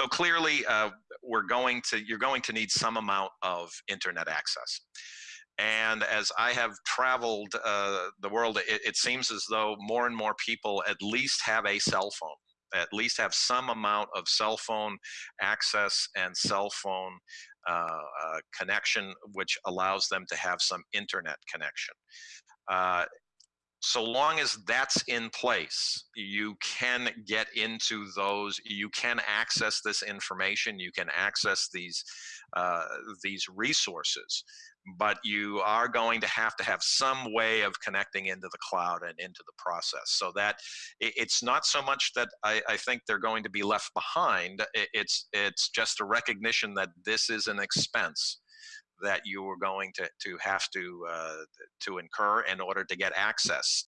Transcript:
so clearly, uh, we're going to you're going to need some amount of internet access. And as I have traveled uh, the world, it, it seems as though more and more people at least have a cell phone at least have some amount of cell phone access and cell phone uh, uh, connection, which allows them to have some internet connection. Uh, so long as that's in place, you can get into those, you can access this information, you can access these, uh, these resources but you are going to have to have some way of connecting into the cloud and into the process. So that it's not so much that I, I, think they're going to be left behind it's it's just a recognition that this is an expense that you were going to, to have to uh, to incur in order to get access